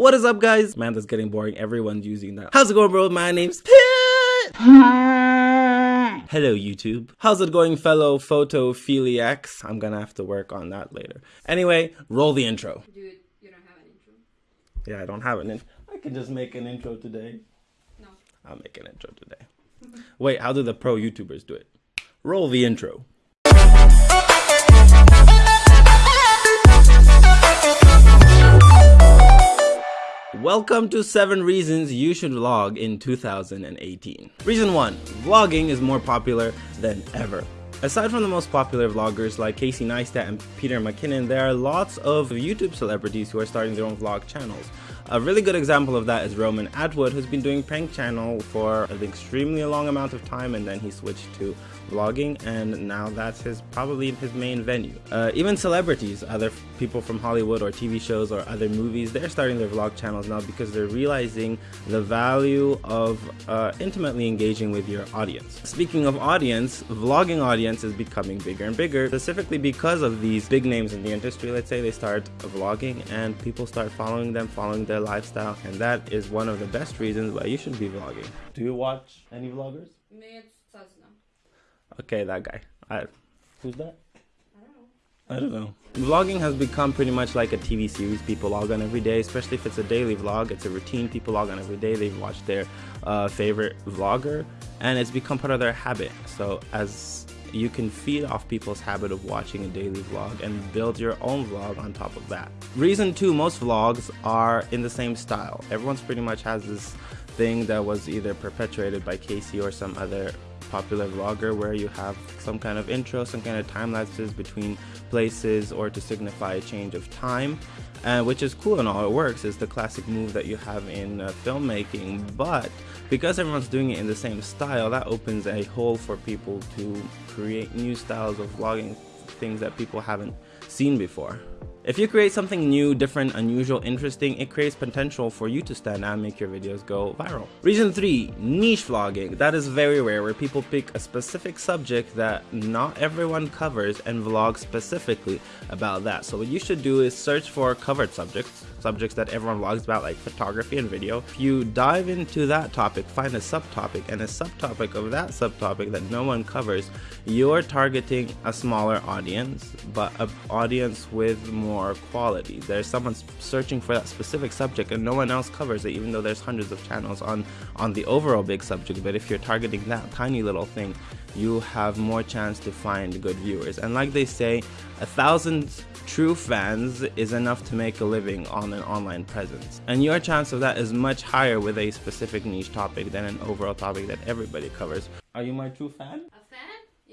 What is up guys? Man, that's getting boring. Everyone's using that. How's it going bro? My name's Pit. Hello YouTube. How's it going fellow photophiliacs? I'm gonna have to work on that later. Anyway, roll the intro. Dude, you don't have an intro. Yeah, I don't have an intro. I can just make an intro today. No. I'll make an intro today. Wait, how do the pro YouTubers do it? Roll the intro. Welcome to 7 reasons you should vlog in 2018. Reason 1. Vlogging is more popular than ever. Aside from the most popular vloggers like Casey Neistat and Peter McKinnon, there are lots of YouTube celebrities who are starting their own vlog channels. A really good example of that is Roman Atwood, who's been doing prank channel for an extremely long amount of time and then he switched to vlogging and now that's his probably his main venue. Uh, even celebrities, other people from Hollywood or TV shows or other movies, they're starting their vlog channels now because they're realizing the value of uh, intimately engaging with your audience. Speaking of audience, vlogging audience is becoming bigger and bigger, specifically because of these big names in the industry. Let's say they start vlogging and people start following them, following their their lifestyle. And that is one of the best reasons why you should be vlogging. Do you watch any vloggers? Okay, that guy. I, who's that? I don't know. Vlogging has become pretty much like a TV series people log on every day, especially if it's a daily vlog. It's a routine people log on every day. They watch their uh, favorite vlogger, and it's become part of their habit. So as you can feed off people's habit of watching a daily vlog and build your own vlog on top of that. Reason two, most vlogs are in the same style. Everyone's pretty much has this thing that was either perpetuated by Casey or some other popular vlogger where you have some kind of intro, some kind of time lapses between places or to signify a change of time, uh, which is cool and all. It works. It's the classic move that you have in uh, filmmaking, but because everyone's doing it in the same style, that opens a hole for people to create new styles of vlogging, things that people haven't seen before. If you create something new, different, unusual, interesting, it creates potential for you to stand out and make your videos go viral. Reason 3. Niche vlogging. That is very rare where people pick a specific subject that not everyone covers and vlog specifically about that. So what you should do is search for covered subjects, subjects that everyone vlogs about like photography and video. If you dive into that topic, find a subtopic and a subtopic of that subtopic that no one covers, you're targeting a smaller audience, but an audience with more more quality. There's someone searching for that specific subject and no one else covers it, even though there's hundreds of channels on, on the overall big subject. But if you're targeting that tiny little thing, you have more chance to find good viewers. And like they say, a thousand true fans is enough to make a living on an online presence. And your chance of that is much higher with a specific niche topic than an overall topic that everybody covers. Are you my true fan?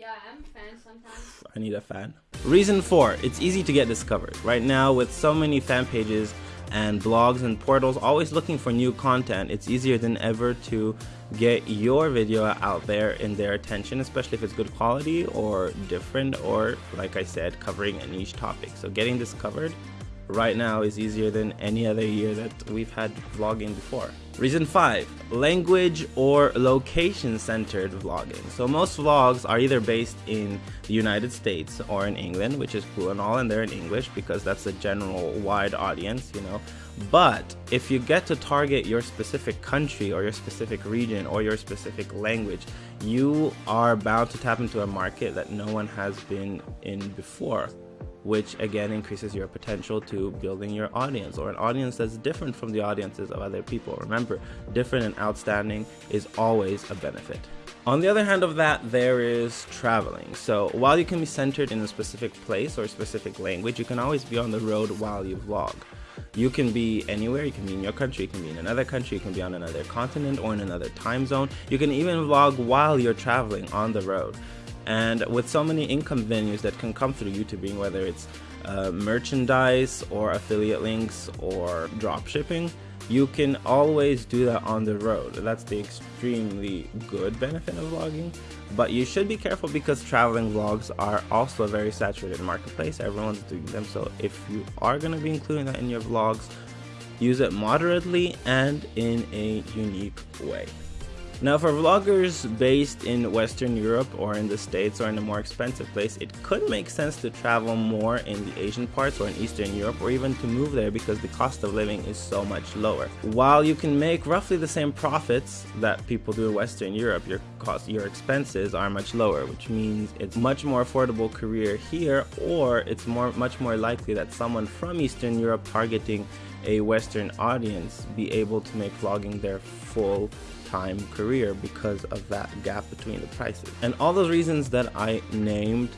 Yeah, I'm a fan sometimes. I need a fan. Reason 4. It's easy to get discovered. Right now, with so many fan pages and blogs and portals always looking for new content, it's easier than ever to get your video out there in their attention, especially if it's good quality or different or, like I said, covering a niche topic. So getting discovered right now is easier than any other year that we've had vlogging before. Reason 5. Language or location centered vlogging. So most vlogs are either based in the United States or in England, which is cool and all, and they're in English because that's a general wide audience, you know. But if you get to target your specific country or your specific region or your specific language, you are bound to tap into a market that no one has been in before which again increases your potential to building your audience or an audience that's different from the audiences of other people. Remember, different and outstanding is always a benefit. On the other hand of that, there is traveling. So while you can be centered in a specific place or a specific language, you can always be on the road while you vlog. You can be anywhere, you can be in your country, you can be in another country, you can be on another continent or in another time zone. You can even vlog while you're traveling on the road. And with so many income venues that can come through YouTubing, whether it's uh, merchandise or affiliate links or drop shipping, you can always do that on the road. That's the extremely good benefit of vlogging. But you should be careful because traveling vlogs are also a very saturated marketplace. Everyone's doing them. So if you are going to be including that in your vlogs, use it moderately and in a unique way. Now, for vloggers based in Western Europe or in the States or in a more expensive place, it could make sense to travel more in the Asian parts or in Eastern Europe or even to move there because the cost of living is so much lower. While you can make roughly the same profits that people do in Western Europe, your cost, your expenses are much lower, which means it's much more affordable career here or it's more much more likely that someone from Eastern Europe targeting a Western audience be able to make vlogging their full time career because of that gap between the prices. And all those reasons that I named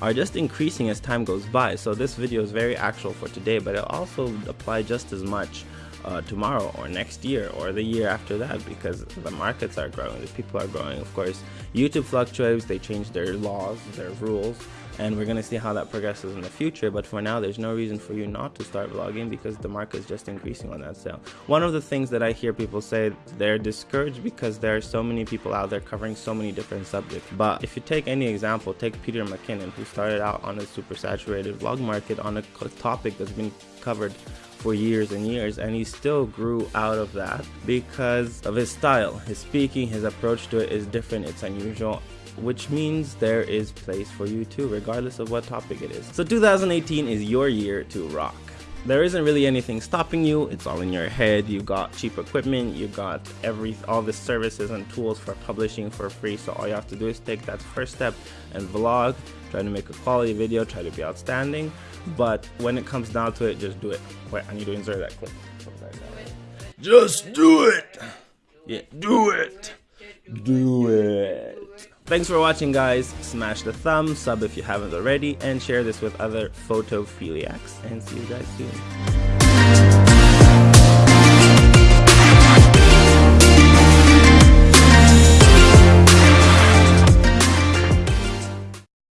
are just increasing as time goes by. So this video is very actual for today, but it also apply just as much uh, tomorrow or next year or the year after that because the markets are growing, the people are growing. Of course, YouTube fluctuates, they change their laws, their rules, and we're gonna see how that progresses in the future but for now there's no reason for you not to start vlogging because the market is just increasing on that sale one of the things that i hear people say they're discouraged because there are so many people out there covering so many different subjects but if you take any example take peter mckinnon who started out on a super saturated vlog market on a topic that's been covered for years and years and he still grew out of that because of his style his speaking his approach to it is different it's unusual which means there is place for you too, regardless of what topic it is. So 2018 is your year to rock. There isn't really anything stopping you, it's all in your head, you got cheap equipment, you got every all the services and tools for publishing for free, so all you have to do is take that first step and vlog, try to make a quality video, try to be outstanding, but when it comes down to it, just do it. Wait, I need to insert that clip. Just do it! Yeah, do it! Do it! Thanks for watching guys, smash the thumb, sub if you haven't already, and share this with other photophiliacs, and see you guys soon.